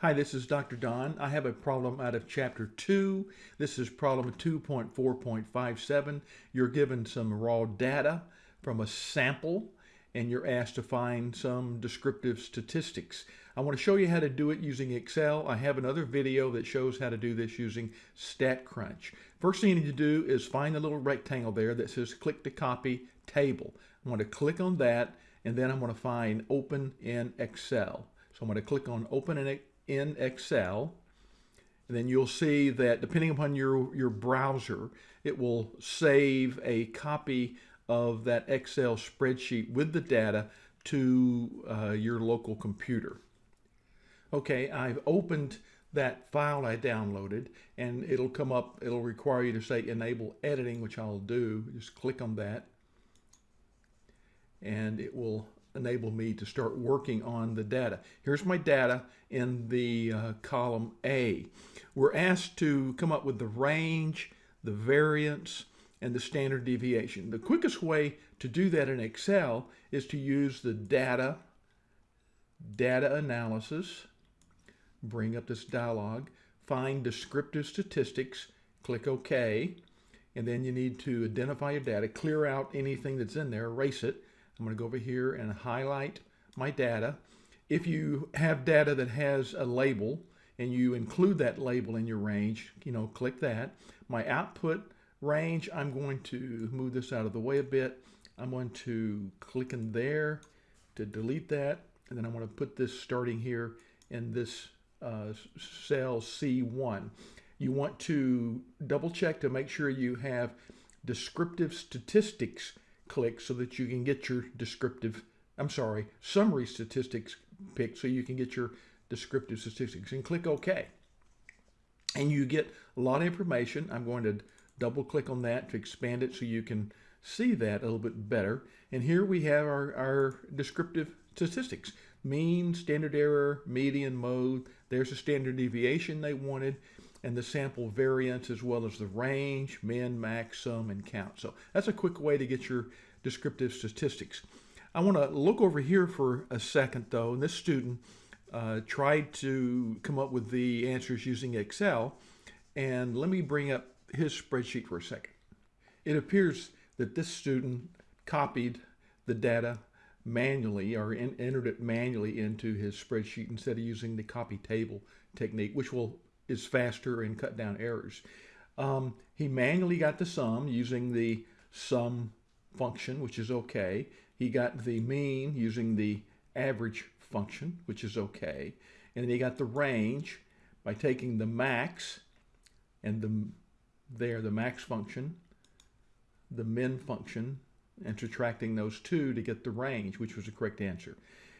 Hi, this is Dr. Don. I have a problem out of chapter 2. This is problem 2.4.57. You're given some raw data from a sample and you're asked to find some descriptive statistics. I want to show you how to do it using Excel. I have another video that shows how to do this using StatCrunch. First thing you need to do is find the little rectangle there that says click to copy table. I'm going to click on that and then I'm going to find open in Excel. So I'm going to click on open in in Excel. And then you'll see that depending upon your, your browser, it will save a copy of that Excel spreadsheet with the data to uh, your local computer. Okay, I've opened that file I downloaded and it'll come up, it'll require you to say enable editing, which I'll do. Just click on that and it will enable me to start working on the data. Here's my data in the uh, column A. We're asked to come up with the range, the variance, and the standard deviation. The quickest way to do that in Excel is to use the data, data analysis, bring up this dialog, find descriptive statistics, click OK, and then you need to identify your data, clear out anything that's in there, erase it, I'm going to go over here and highlight my data. If you have data that has a label and you include that label in your range, you know, click that. My output range, I'm going to move this out of the way a bit. I'm going to click in there to delete that. And then I'm going to put this starting here in this uh, cell C1. You want to double check to make sure you have descriptive statistics click so that you can get your descriptive, I'm sorry, summary statistics picked so you can get your descriptive statistics and click OK. And you get a lot of information. I'm going to double click on that to expand it so you can see that a little bit better. And here we have our, our descriptive statistics. Mean, standard error, median, mode. There's a standard deviation they wanted and the sample variance as well as the range, min, max, sum, and count. So that's a quick way to get your descriptive statistics. I want to look over here for a second though, and this student uh, tried to come up with the answers using Excel, and let me bring up his spreadsheet for a second. It appears that this student copied the data manually or in, entered it manually into his spreadsheet instead of using the copy table technique, which will is faster and cut down errors. Um, he manually got the sum using the sum function, which is okay. He got the mean using the average function, which is okay. And then he got the range by taking the max and the there, the max function, the min function, and subtracting those two to get the range, which was the correct answer.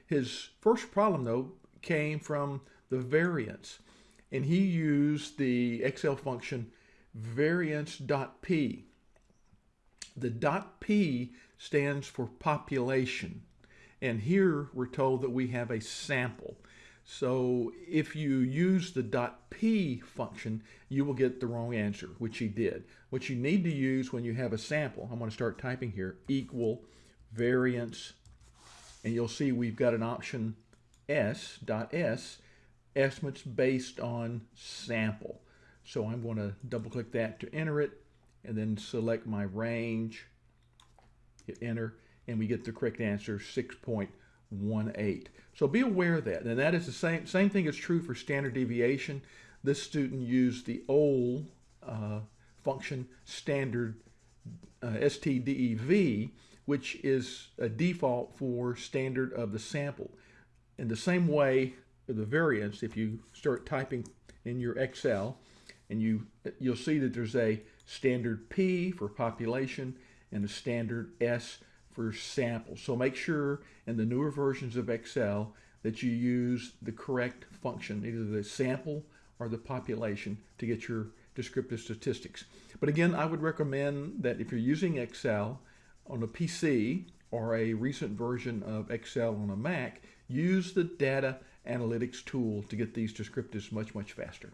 His first problem, though, came from the variance and he used the Excel function variance.p. The dot .p stands for population. And here we're told that we have a sample. So if you use the dot .p function, you will get the wrong answer, which he did. What you need to use when you have a sample, I'm going to start typing here, equal variance, and you'll see we've got an option s, dot .s, estimates based on sample. So I'm going to double click that to enter it and then select my range, hit enter, and we get the correct answer 6.18. So be aware of that. And that is the same, same thing is true for standard deviation. This student used the old uh, function standard uh, STDEV, which is a default for standard of the sample. In the same way, the variance, if you start typing in your Excel, and you you'll see that there's a standard P for population and a standard S for sample. So make sure in the newer versions of Excel that you use the correct function, either the sample or the population to get your descriptive statistics. But again, I would recommend that if you're using Excel on a PC or a recent version of Excel on a Mac, use the data analytics tool to get these descriptives much, much faster.